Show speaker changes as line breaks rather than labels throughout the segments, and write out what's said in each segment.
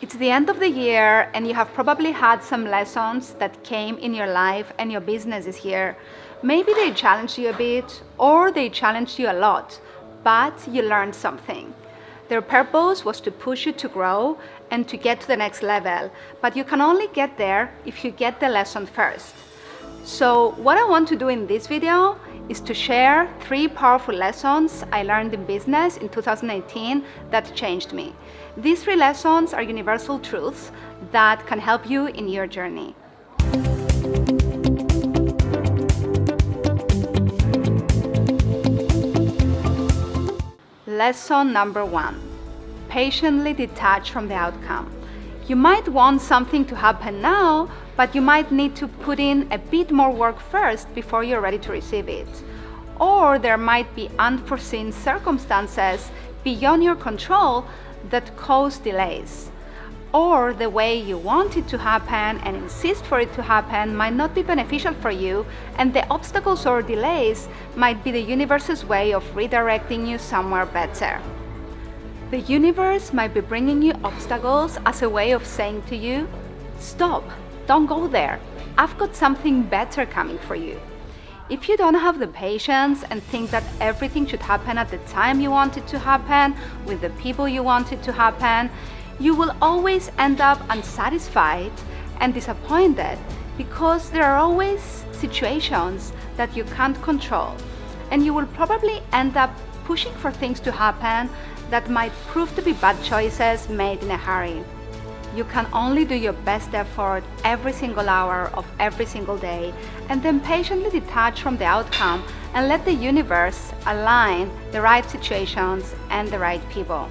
It's the end of the year and you have probably had some lessons that came in your life and your business is here. Maybe they challenged you a bit or they challenged you a lot, but you learned something. Their purpose was to push you to grow and to get to the next level, but you can only get there if you get the lesson first. So what I want to do in this video is to share three powerful lessons I learned in business in 2018 that changed me. These three lessons are universal truths that can help you in your journey. Lesson number one, patiently detach from the outcome. You might want something to happen now, but you might need to put in a bit more work first before you're ready to receive it. Or there might be unforeseen circumstances beyond your control that cause delays. Or the way you want it to happen and insist for it to happen might not be beneficial for you and the obstacles or delays might be the universe's way of redirecting you somewhere better. The universe might be bringing you obstacles as a way of saying to you, stop, don't go there, I've got something better coming for you. If you don't have the patience and think that everything should happen at the time you want it to happen, with the people you want it to happen, you will always end up unsatisfied and disappointed because there are always situations that you can't control. And you will probably end up pushing for things to happen that might prove to be bad choices made in a hurry. You can only do your best effort every single hour of every single day and then patiently detach from the outcome and let the universe align the right situations and the right people.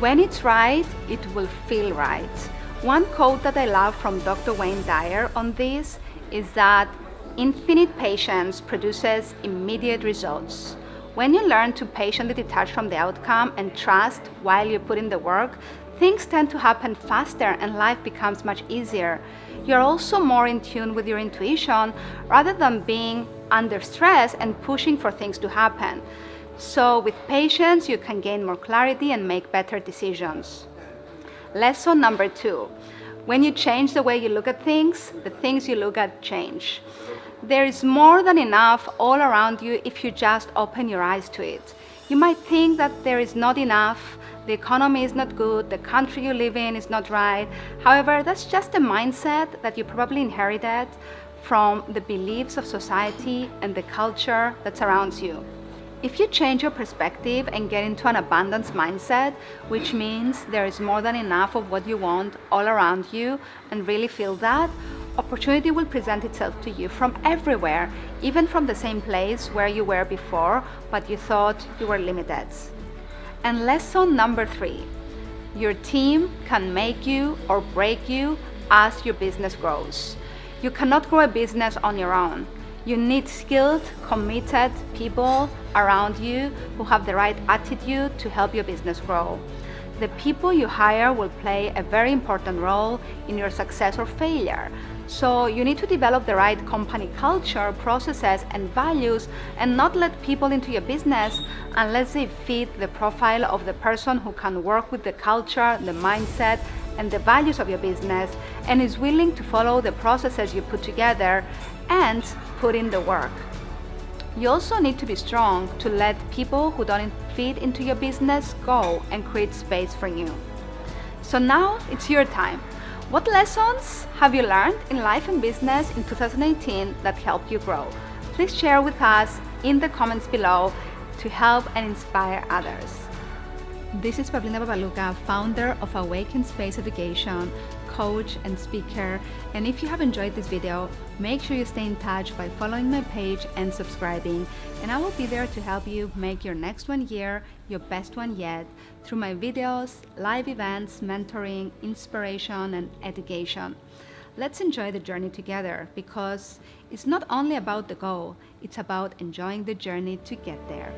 When it's right, it will feel right. One quote that I love from Dr. Wayne Dyer on this is that infinite patience produces immediate results. When you learn to patiently detach from the outcome and trust while you put in the work, things tend to happen faster and life becomes much easier. You're also more in tune with your intuition rather than being under stress and pushing for things to happen. So with patience, you can gain more clarity and make better decisions. Lesson number two, when you change the way you look at things, the things you look at change. There is more than enough all around you if you just open your eyes to it. You might think that there is not enough, the economy is not good, the country you live in is not right. However, that's just a mindset that you probably inherited from the beliefs of society and the culture that surrounds you. If you change your perspective and get into an abundance mindset, which means there is more than enough of what you want all around you and really feel that, opportunity will present itself to you from everywhere, even from the same place where you were before, but you thought you were limited. And lesson number three, your team can make you or break you as your business grows. You cannot grow a business on your own. You need skilled, committed people around you who have the right attitude to help your business grow. The people you hire will play a very important role in your success or failure. So you need to develop the right company culture, processes and values and not let people into your business unless they fit the profile of the person who can work with the culture, the mindset and the values of your business and is willing to follow the processes you put together and put in the work. You also need to be strong to let people who don't fit into your business go and create space for you. So now it's your time. What lessons have you learned in life and business in 2018 that helped you grow? Please share with us in the comments below to help and inspire others. This is Paulina Babaluka, founder of Awaken Space Education, coach and speaker. And if you have enjoyed this video, make sure you stay in touch by following my page and subscribing. And I will be there to help you make your next one year your best one yet through my videos, live events, mentoring, inspiration, and education. Let's enjoy the journey together because it's not only about the goal, it's about enjoying the journey to get there.